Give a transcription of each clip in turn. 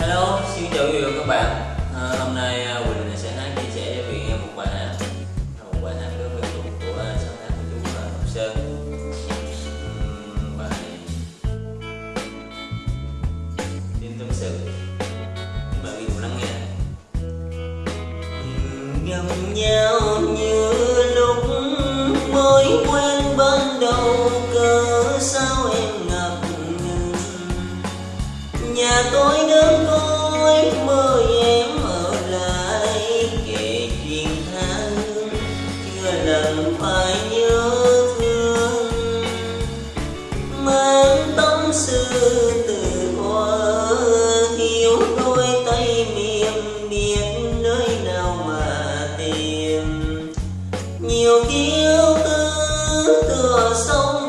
Hello, xin chào quý vị và các bạn. À, Hôm nay à, Quỳnh sẽ hát chia sẻ cho quý vị một bài hát. Một bài hát rất quen thuộc của sáng tác của chú à, Ngọc Sơn. Bài tin tâm sự. Mời quý vị cùng lắng nghe Gặp nhau như lúc mới quen ban đầu cớ sao em ngập ngừng? Nhà tôi chưa phải nhớ thương. Mang tâm sự từ hoa thiếu đôi tay mềm biết nơi nào mà tìm. Nhiều khi yêu tư tựa sông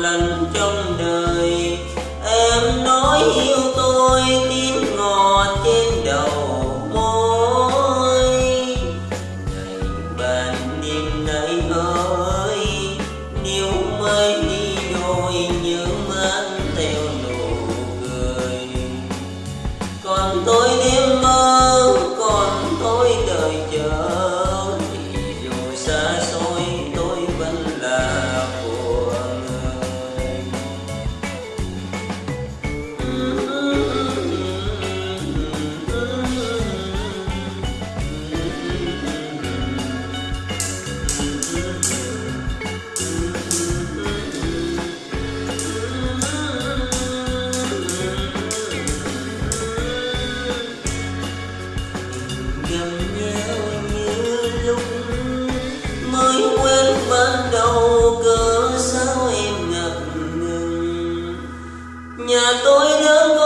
lành lần trong đời. Em nói yêu nhà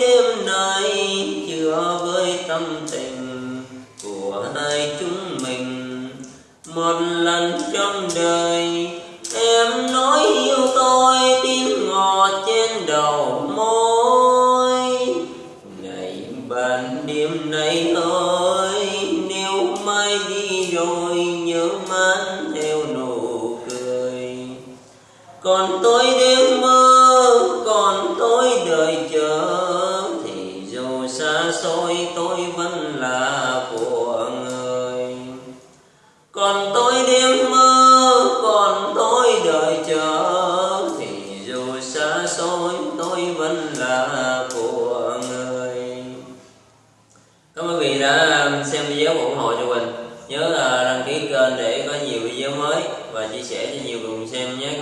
đêm nay chưa với tâm tình của hai chúng mình. Một lần trong đời, em nói yêu tôi tiếng ngọt trên đầu môi. Ngày ban đêm nay ơi, nếu mai đi rồi nhớ mang theo nụ cười. Còn tôi đêm xôi, tôi vẫn là của người. Còn tôi đêm mơ, còn tôi đợi chờ. Thì dù xa xôi, tôi vẫn là của người. Cảm ơn quý vị đã xem video ủng hộ cho mình. Nhớ là đăng ký kênh để có nhiều video mới và chia sẻ cho nhiều người xem nhé.